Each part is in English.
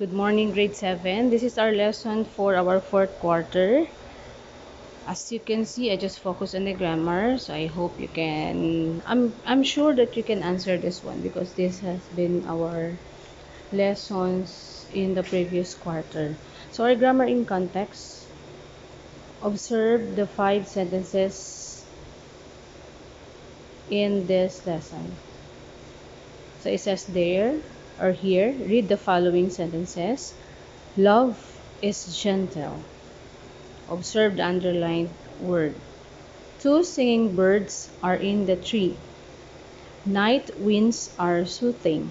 Good morning, grade 7. This is our lesson for our fourth quarter. As you can see, I just focus on the grammar, so I hope you can. I'm I'm sure that you can answer this one because this has been our lessons in the previous quarter. So our grammar in context. Observe the five sentences in this lesson. So it says there or here, read the following sentences. Love is gentle. Observe the underlined word. Two singing birds are in the tree. Night winds are soothing.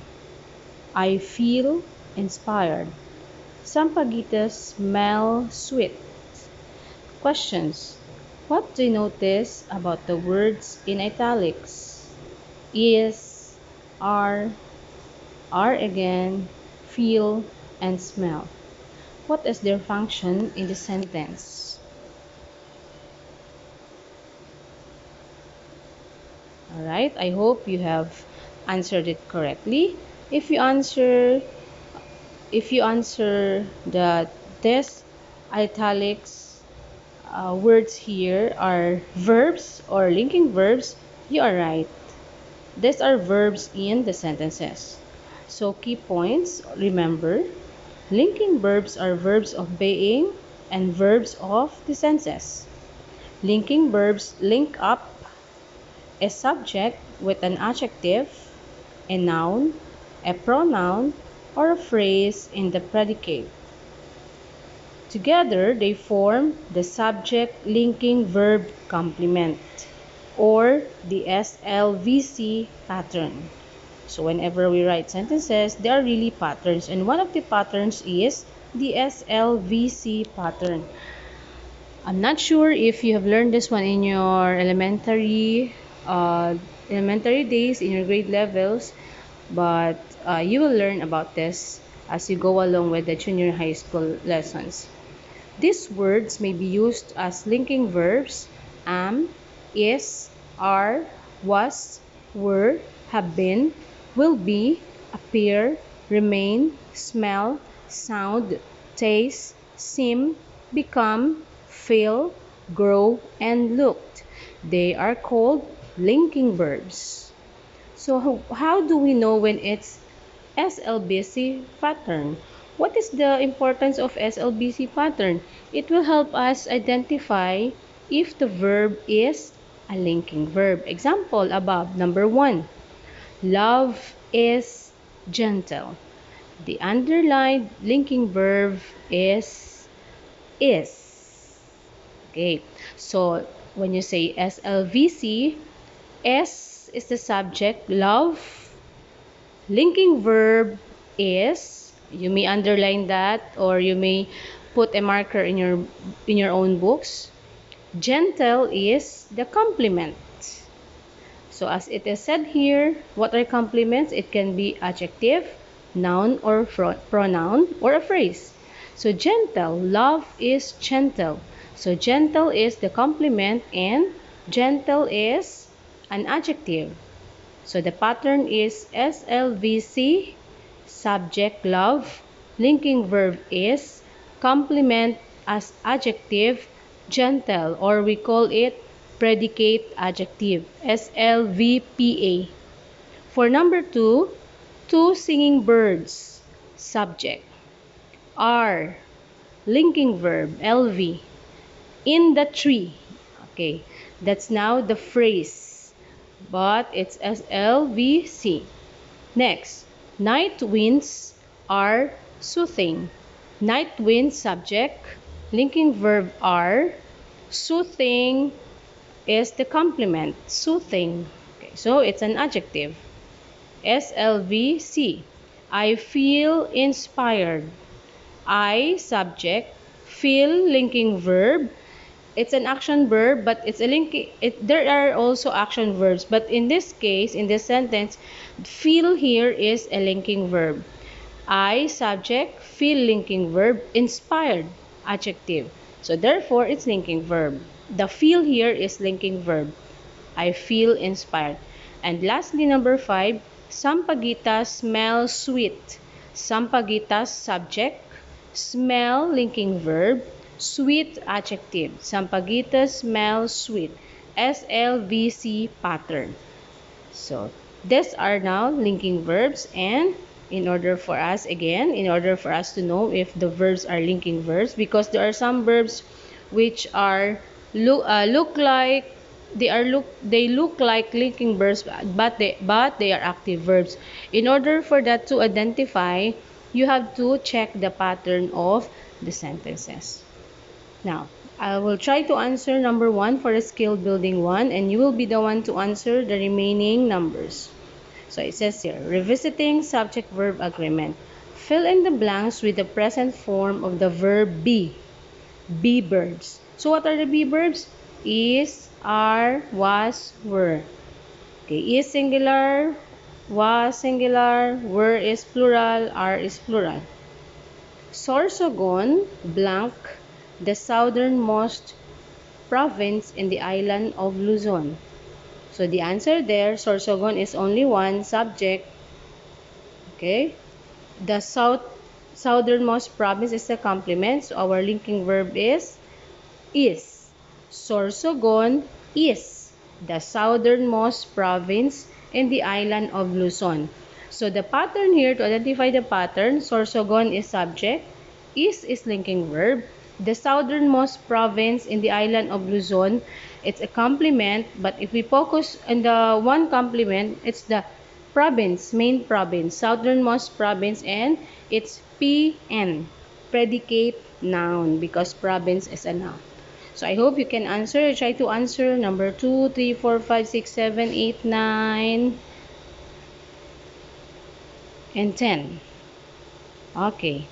I feel inspired. Sampaguitas smell sweet. Questions. What do you notice about the words in italics? Is, are, are again, feel, and smell. What is their function in the sentence? Alright, I hope you have answered it correctly. If you answer if you answer the this italics uh, words here are verbs or linking verbs, you are right. These are verbs in the sentences. So key points, remember, linking verbs are verbs of being and verbs of the senses. Linking verbs link up a subject with an adjective, a noun, a pronoun, or a phrase in the predicate. Together, they form the subject linking verb complement or the SLVC pattern. So whenever we write sentences, they are really patterns. And one of the patterns is the SLVC pattern. I'm not sure if you have learned this one in your elementary uh, elementary days, in your grade levels, but uh, you will learn about this as you go along with the junior high school lessons. These words may be used as linking verbs am, is, are, was, were, have been, will be, appear, remain, smell, sound, taste, seem, become, feel, grow, and looked. They are called linking verbs. So how, how do we know when it's SLBC pattern? What is the importance of SLBC pattern? It will help us identify if the verb is a linking verb. Example above, number one. Love is gentle. The underlined linking verb is is. Okay, so when you say SLVC, S is the subject, love. Linking verb is, you may underline that or you may put a marker in your in your own books. Gentle is the complement. So as it is said here, what are complements? It can be adjective, noun or pronoun or a phrase. So gentle, love is gentle. So gentle is the complement and gentle is an adjective. So the pattern is SLVC, subject love, linking verb is, complement as adjective, gentle or we call it predicate adjective, SLVPA. For number two, two singing birds, subject, are, linking verb, LV, in the tree. Okay, that's now the phrase but it's SLVC. Next, night winds are soothing. Night wind subject, linking verb are, soothing is the complement, soothing. Okay, so it's an adjective. SLVC. I feel inspired. I subject, feel linking verb, it's an action verb but it's a link it, there are also action verbs but in this case in this sentence feel here is a linking verb i subject feel linking verb inspired adjective so therefore it's linking verb the feel here is linking verb i feel inspired and lastly number five sampaguita smells sweet Sampaguitas subject, smell linking verb, sweet adjective. Sampaguitas smell sweet. SLVC pattern. So, these are now linking verbs and in order for us again in order for us to know if the verbs are linking verbs because there are some verbs which are look uh, look like they are look they look like linking verbs but they but they are active verbs in order for that to identify you have to check the pattern of the sentences now I will try to answer number one for the skill building one and you will be the one to answer the remaining numbers so it says here, revisiting subject-verb agreement. Fill in the blanks with the present form of the verb be. Be verbs. So what are the be verbs? Is, are, was, were. Okay, is singular, was singular, were is plural, are is plural. Sorsogon, blank, the southernmost province in the island of Luzon. So the answer there, Sorsogon is only one subject. Okay. The south southernmost province is a complement. So our linking verb is is. Sorsogon is the southernmost province in the island of Luzon. So the pattern here, to identify the pattern, Sorsogon is subject, is is linking verb, the southernmost province in the island of Luzon it's a complement but if we focus on the one complement it's the province main province southernmost province and it's pn predicate noun because province is a noun so i hope you can answer. Try to answer. Number 2 3 4 5 6 7 8 9 and 10 okay.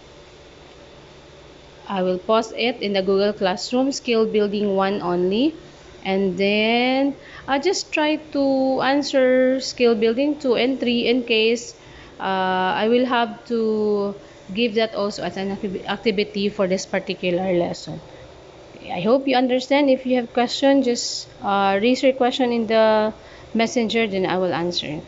I will post it in the Google Classroom. Skill building one only. And then I just try to answer skill building 2 and 3 in case uh, I will have to give that also as an activity for this particular lesson. I hope you understand. If you have question, just uh, raise your question in the messenger, then I will answer it.